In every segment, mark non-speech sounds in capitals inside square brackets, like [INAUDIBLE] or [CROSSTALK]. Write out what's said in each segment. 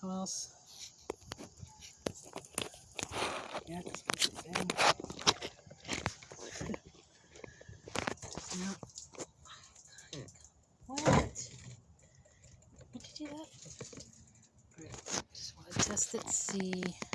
Who else? Yeah, this was the thing. No. What? What'd you do that for? Just want to test it, see.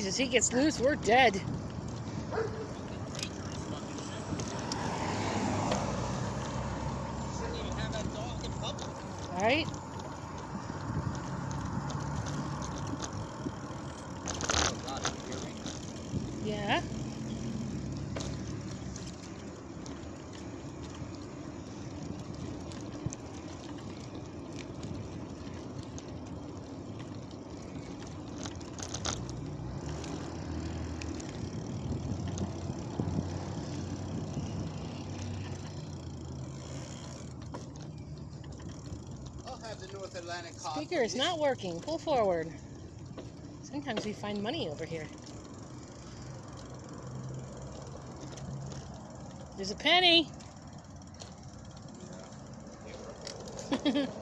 Jesus, he gets loose, we're dead. Public. Right? Oh God, you hear me? Yeah. I'll have the North Atlantic cod. Speaker is not working. Pull forward. Sometimes we find money over here. There's a penny. Yeah. [LAUGHS]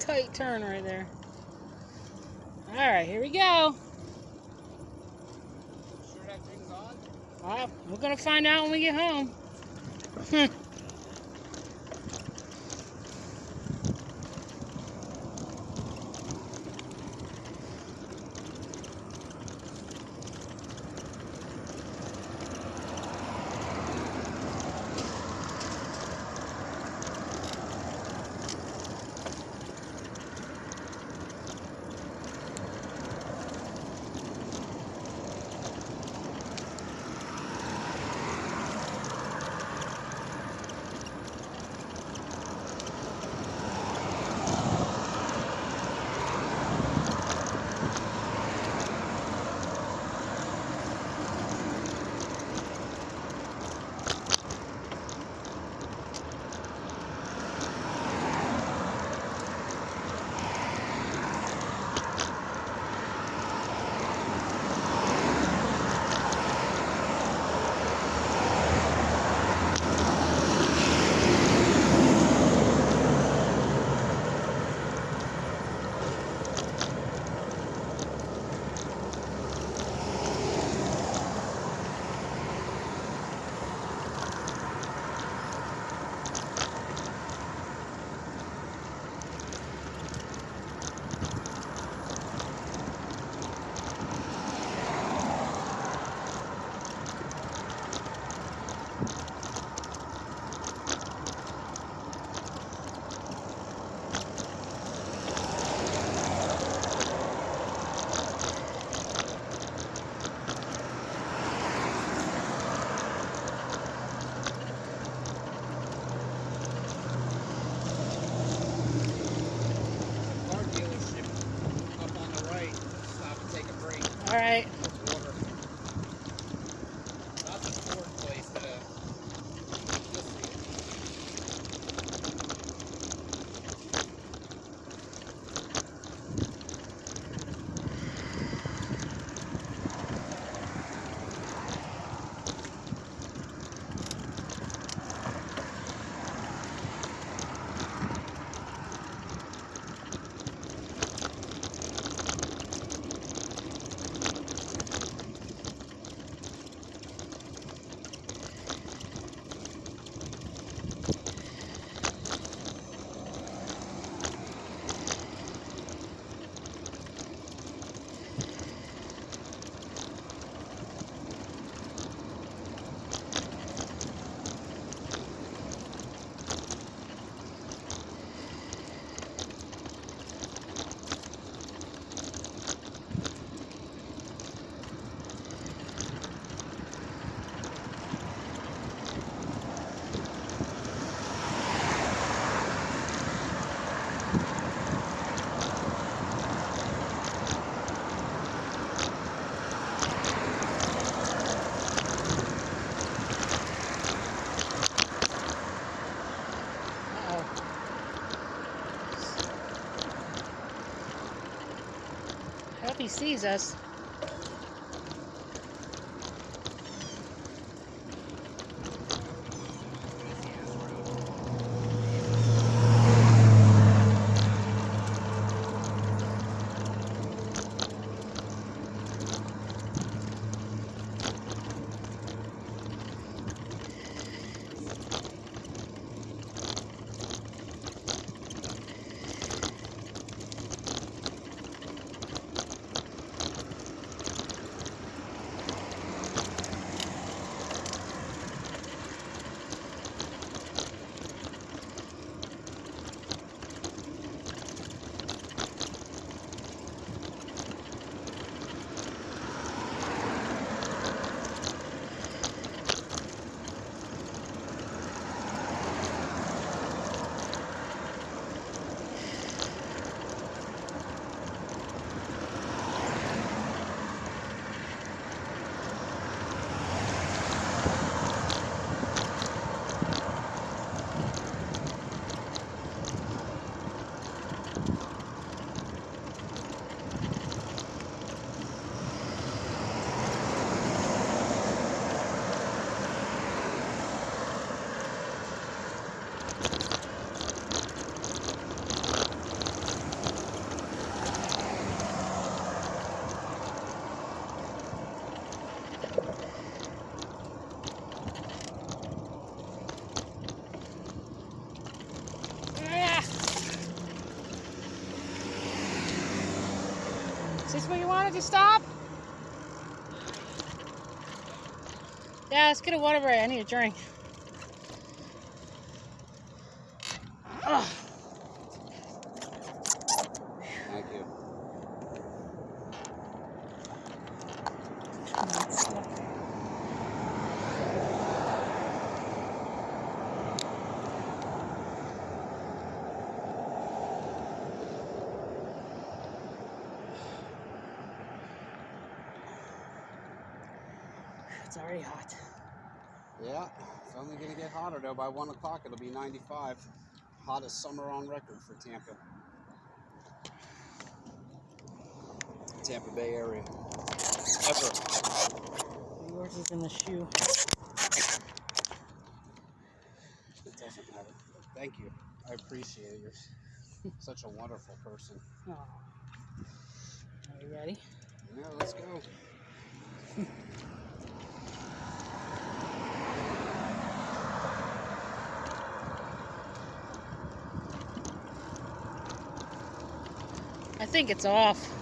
tight turn right there. All right, here we go. Sure that thing's on? Well, we're gonna find out when we get home. [LAUGHS] All right. It's water. Not the Ford place. The. You'll see it. Uh-oh. Hope he sees us. what you stop? Yeah, let's get a water break. I need a drink. Ugh. Thank you. It's already hot. Yeah, it's only going to get hotter though. By 1 o'clock, it'll be 95. Hottest summer on record for Tampa. Tampa Bay area. Ever. Yours is in the shoe. It doesn't matter. Thank you. I appreciate it. You're [LAUGHS] such a wonderful person. Oh. Are you ready? Yeah, let's go. [LAUGHS] think it's off.